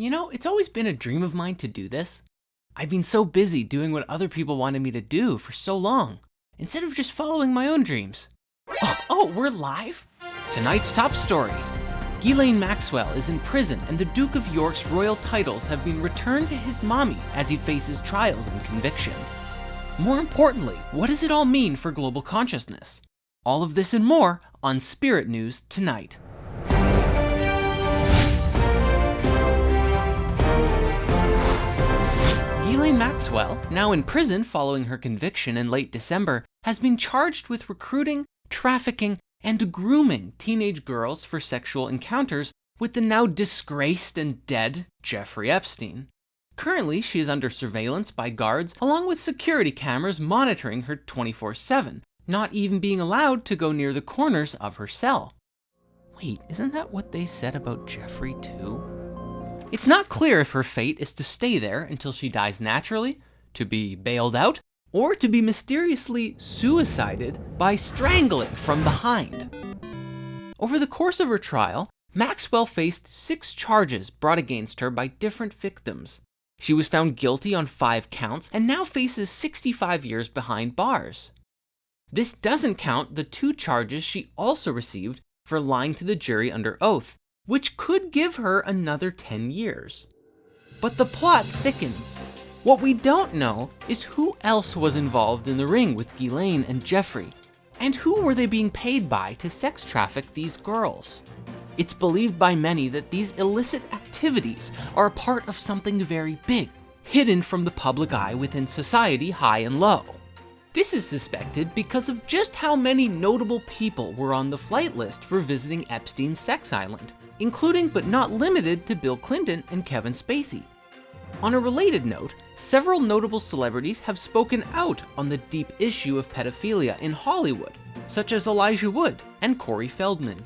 You know, it's always been a dream of mine to do this. I've been so busy doing what other people wanted me to do for so long, instead of just following my own dreams. Oh, oh we're live? Tonight's top story. Ghislaine Maxwell is in prison and the Duke of York's royal titles have been returned to his mommy as he faces trials and conviction. More importantly, what does it all mean for global consciousness? All of this and more on Spirit News tonight. Ghislaine Maxwell, now in prison following her conviction in late December, has been charged with recruiting, trafficking, and grooming teenage girls for sexual encounters with the now disgraced and dead Jeffrey Epstein. Currently, she is under surveillance by guards along with security cameras monitoring her 24 7, not even being allowed to go near the corners of her cell. Wait, isn't that what they said about Jeffrey too? It's not clear if her fate is to stay there until she dies naturally, to be bailed out, or to be mysteriously suicided by strangling from behind. Over the course of her trial, Maxwell faced six charges brought against her by different victims. She was found guilty on five counts and now faces 65 years behind bars. This doesn't count the two charges she also received for lying to the jury under oath, which could give her another 10 years. But the plot thickens. What we don't know is who else was involved in the ring with Ghislaine and Jeffrey, and who were they being paid by to sex traffic these girls. It's believed by many that these illicit activities are a part of something very big, hidden from the public eye within society high and low. This is suspected because of just how many notable people were on the flight list for visiting Epstein's sex island, including but not limited to Bill Clinton and Kevin Spacey. On a related note, several notable celebrities have spoken out on the deep issue of pedophilia in Hollywood, such as Elijah Wood and Corey Feldman.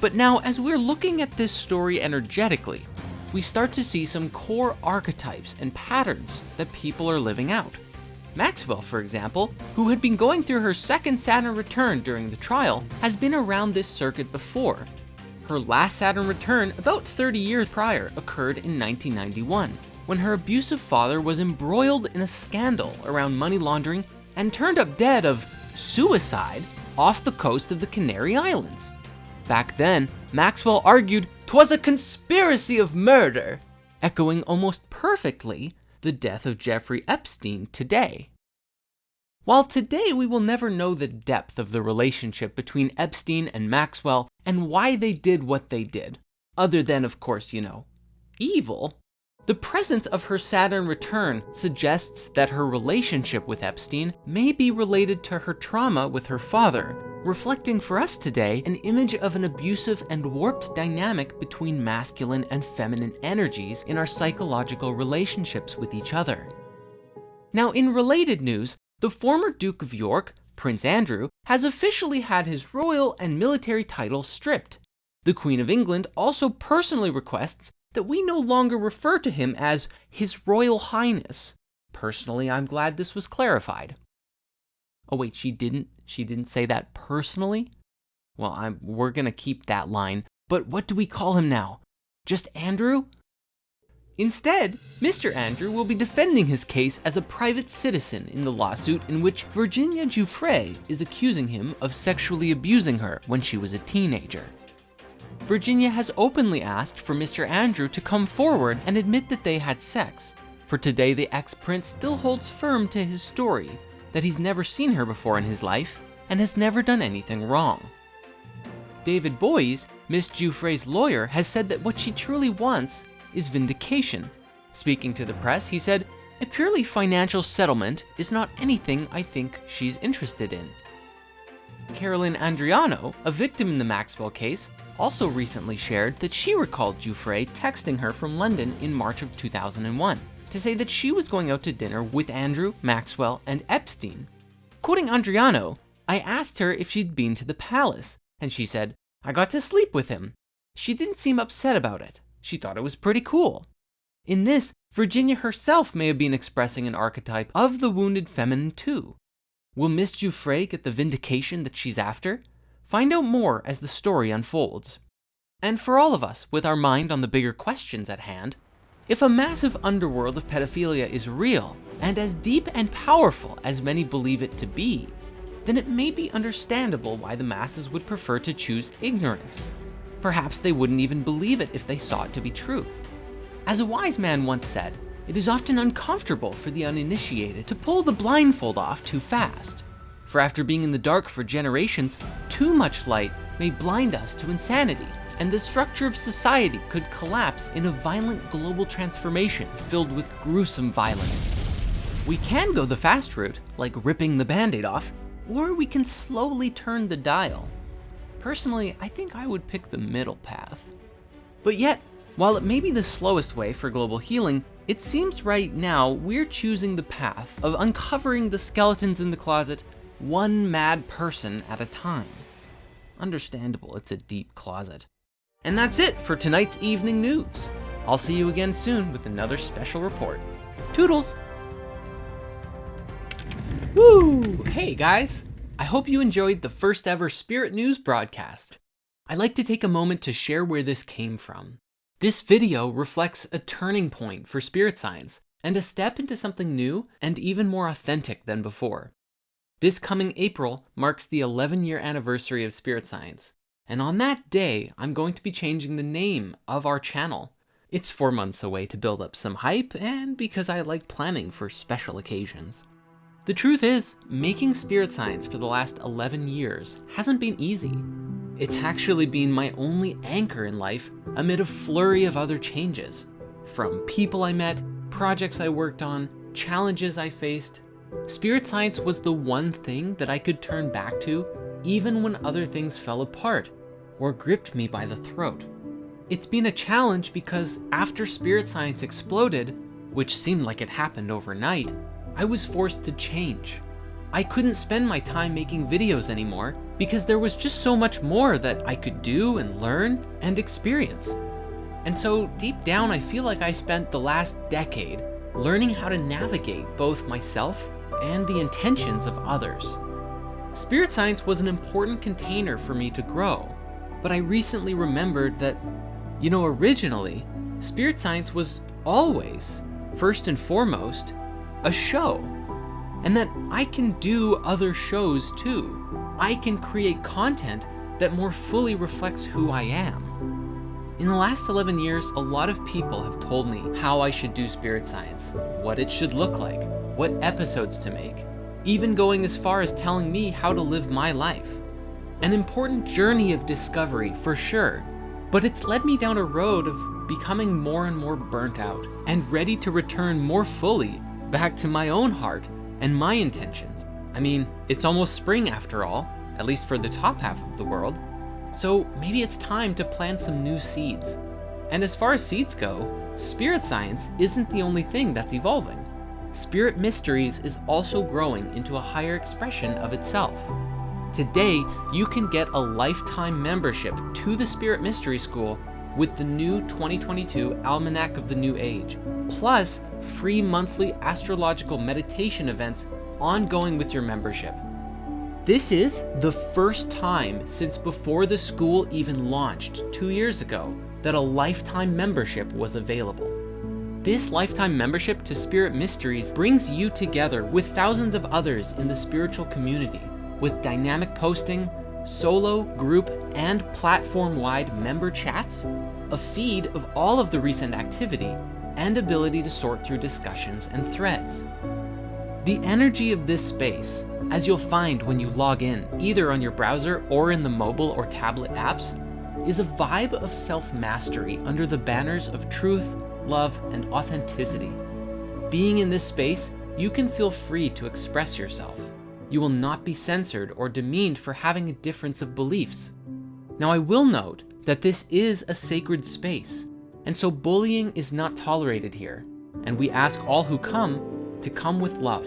But now, as we're looking at this story energetically, we start to see some core archetypes and patterns that people are living out. Maxwell, for example, who had been going through her second Saturn return during the trial, has been around this circuit before. Her last Saturn return, about 30 years prior, occurred in 1991, when her abusive father was embroiled in a scandal around money laundering and turned up dead of suicide off the coast of the Canary Islands. Back then, Maxwell argued 'twas a conspiracy of murder, echoing almost perfectly the death of Jeffrey Epstein today. While today we will never know the depth of the relationship between Epstein and Maxwell and why they did what they did, other than, of course, you know, evil, the presence of her Saturn return suggests that her relationship with Epstein may be related to her trauma with her father, reflecting for us today an image of an abusive and warped dynamic between masculine and feminine energies in our psychological relationships with each other. Now, in related news, the former Duke of York, Prince Andrew, has officially had his royal and military titles stripped. The Queen of England also personally requests that we no longer refer to him as His Royal Highness. Personally, I'm glad this was clarified. Oh wait, she didn't she didn't say that personally? Well, I'm we're going to keep that line. But what do we call him now? Just Andrew? Instead, Mr. Andrew will be defending his case as a private citizen in the lawsuit in which Virginia Giuffre is accusing him of sexually abusing her when she was a teenager. Virginia has openly asked for Mr. Andrew to come forward and admit that they had sex. For today, the ex-prince still holds firm to his story, that he's never seen her before in his life and has never done anything wrong. David Boies, Miss Giuffre's lawyer, has said that what she truly wants is vindication. Speaking to the press, he said, a purely financial settlement is not anything I think she's interested in. Carolyn Andriano, a victim in the Maxwell case, also recently shared that she recalled Giuffre texting her from London in March of 2001 to say that she was going out to dinner with Andrew, Maxwell, and Epstein. Quoting Andriano, I asked her if she'd been to the palace, and she said, I got to sleep with him. She didn't seem upset about it. She thought it was pretty cool. In this, Virginia herself may have been expressing an archetype of the wounded feminine too. Will Miss Giuffre get the vindication that she's after? Find out more as the story unfolds. And for all of us, with our mind on the bigger questions at hand, if a massive underworld of pedophilia is real, and as deep and powerful as many believe it to be, then it may be understandable why the masses would prefer to choose ignorance. Perhaps they wouldn't even believe it if they saw it to be true. As a wise man once said, it is often uncomfortable for the uninitiated to pull the blindfold off too fast. For after being in the dark for generations, too much light may blind us to insanity, and the structure of society could collapse in a violent global transformation filled with gruesome violence. We can go the fast route, like ripping the band-aid off, or we can slowly turn the dial. Personally, I think I would pick the middle path. But yet, while it may be the slowest way for global healing, it seems right now we're choosing the path of uncovering the skeletons in the closet one mad person at a time. Understandable, it's a deep closet. And that's it for tonight's evening news. I'll see you again soon with another special report. Toodles! Woo! Hey guys! I hope you enjoyed the first ever Spirit News broadcast. I'd like to take a moment to share where this came from. This video reflects a turning point for spirit science and a step into something new and even more authentic than before. This coming April marks the 11 year anniversary of spirit science, and on that day, I'm going to be changing the name of our channel. It's four months away to build up some hype and because I like planning for special occasions. The truth is, making spirit science for the last 11 years hasn't been easy. It's actually been my only anchor in life amid a flurry of other changes. From people I met, projects I worked on, challenges I faced, spirit science was the one thing that I could turn back to even when other things fell apart or gripped me by the throat. It's been a challenge because after spirit science exploded, which seemed like it happened overnight, I was forced to change. I couldn't spend my time making videos anymore because there was just so much more that I could do and learn and experience. And so deep down, I feel like I spent the last decade learning how to navigate both myself and the intentions of others. Spirit science was an important container for me to grow, but I recently remembered that, you know, originally, spirit science was always, first and foremost, a show. And that I can do other shows too. I can create content that more fully reflects who I am. In the last 11 years, a lot of people have told me how I should do spirit science, what it should look like, what episodes to make, even going as far as telling me how to live my life. An important journey of discovery, for sure, but it's led me down a road of becoming more and more burnt out and ready to return more fully back to my own heart and my intentions. I mean, it's almost spring after all, at least for the top half of the world. So maybe it's time to plant some new seeds. And as far as seeds go, spirit science isn't the only thing that's evolving. Spirit Mysteries is also growing into a higher expression of itself. Today, you can get a lifetime membership to the Spirit Mystery School with the new 2022 Almanac of the New Age, plus free monthly astrological meditation events ongoing with your membership. This is the first time since before the school even launched two years ago that a lifetime membership was available. This lifetime membership to Spirit Mysteries brings you together with thousands of others in the spiritual community with dynamic posting, solo, group, and platform-wide member chats, a feed of all of the recent activity, and ability to sort through discussions and threads. The energy of this space, as you'll find when you log in, either on your browser or in the mobile or tablet apps, is a vibe of self-mastery under the banners of truth, love, and authenticity. Being in this space, you can feel free to express yourself. You will not be censored or demeaned for having a difference of beliefs. Now I will note that this is a sacred space, and so bullying is not tolerated here, and we ask all who come to come with love.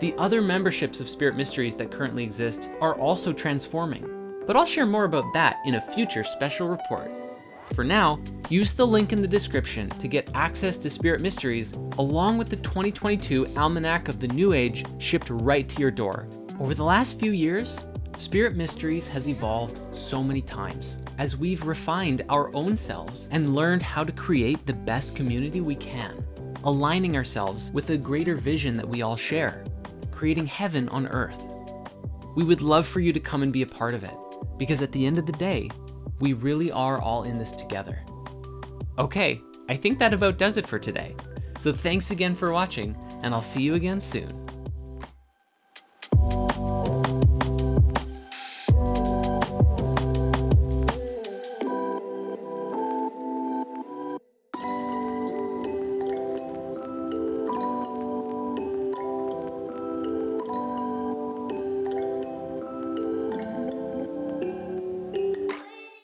The other memberships of Spirit Mysteries that currently exist are also transforming, but I'll share more about that in a future special report. For now, use the link in the description to get access to Spirit Mysteries along with the 2022 Almanac of the New Age shipped right to your door. Over the last few years, Spirit Mysteries has evolved so many times. as we've refined our own selves and learned how to create the best community we can, aligning ourselves with a greater vision that we all share, creating heaven on earth. We would love for you to come and be a part of it, because at the end of the day, we really are all in this together. Okay, I think that about does it for today. So thanks again for watching, and I'll see you again soon.